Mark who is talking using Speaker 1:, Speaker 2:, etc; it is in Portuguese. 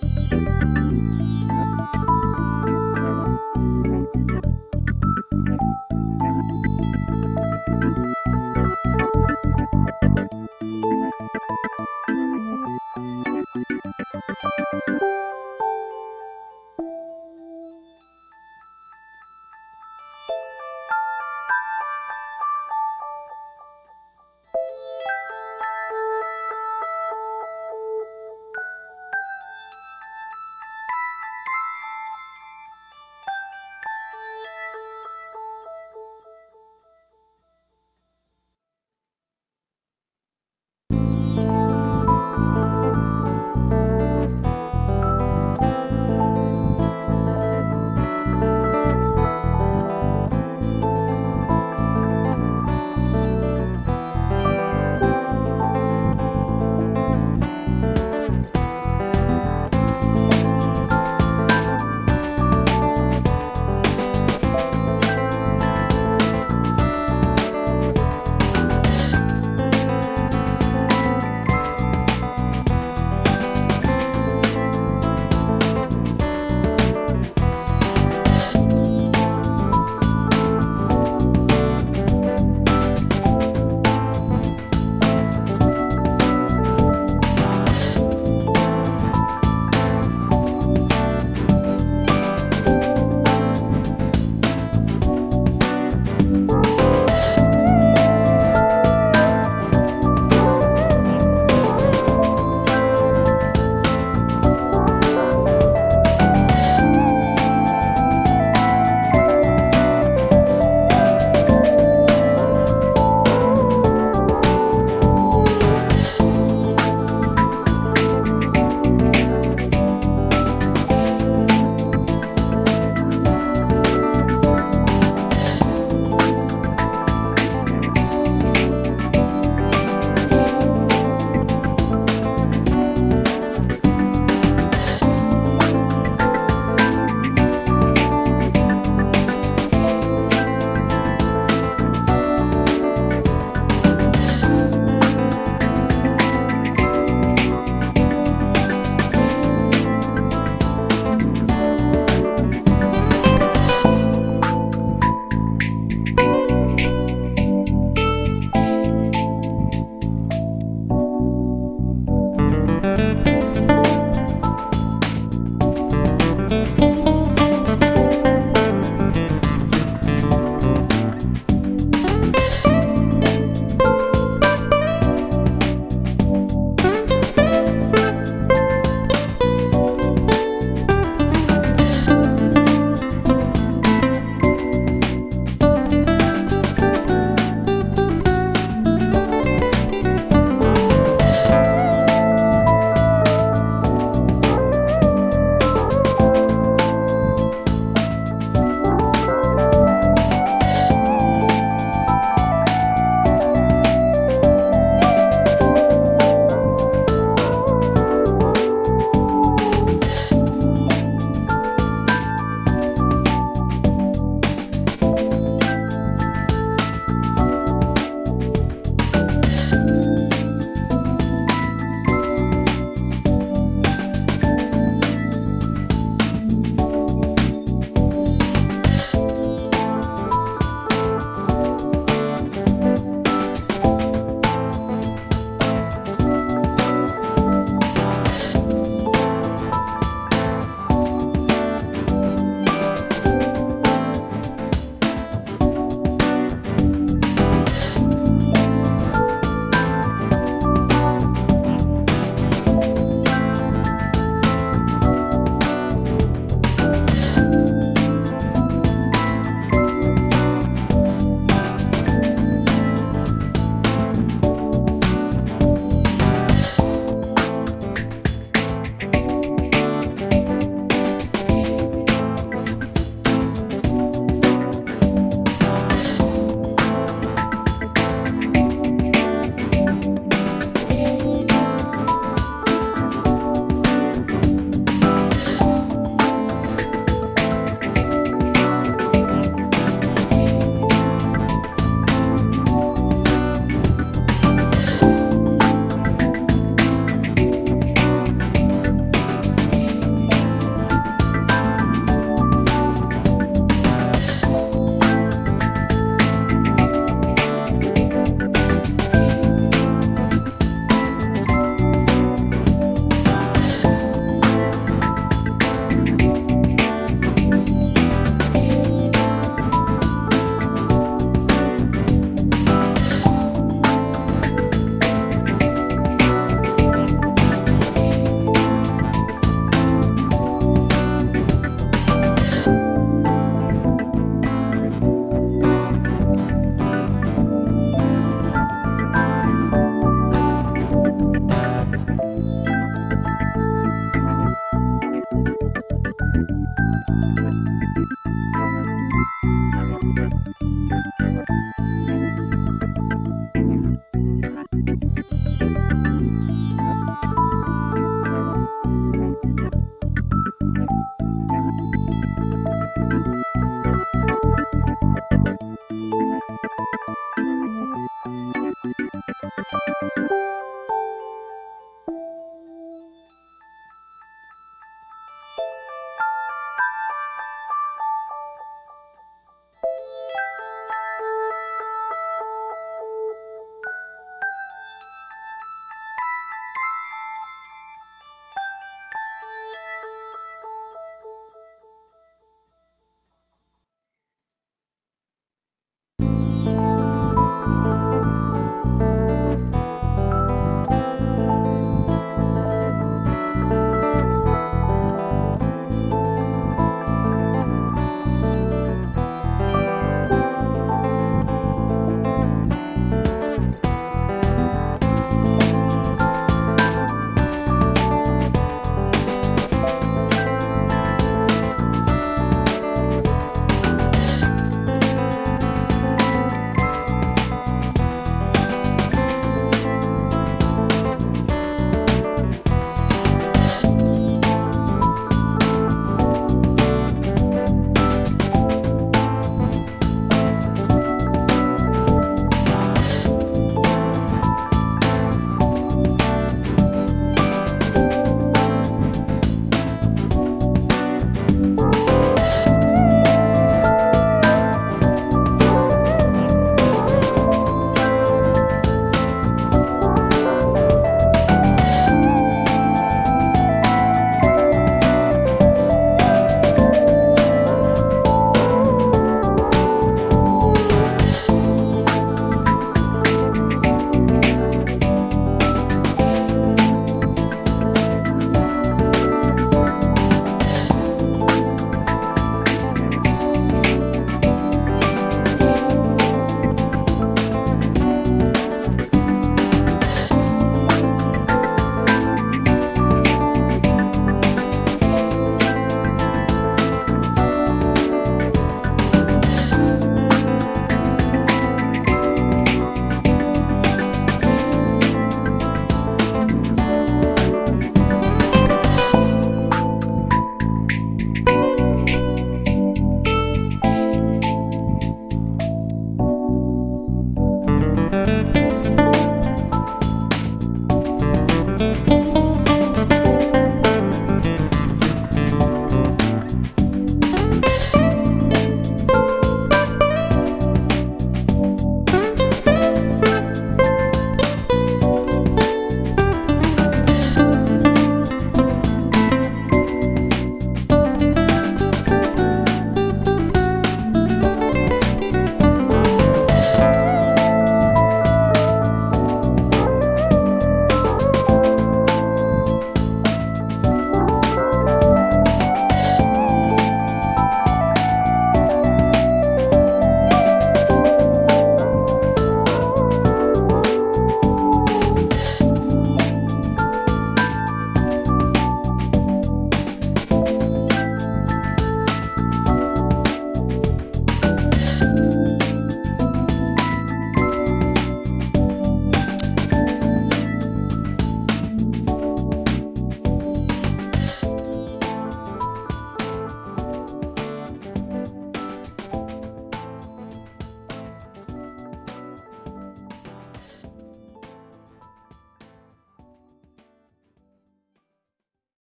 Speaker 1: Música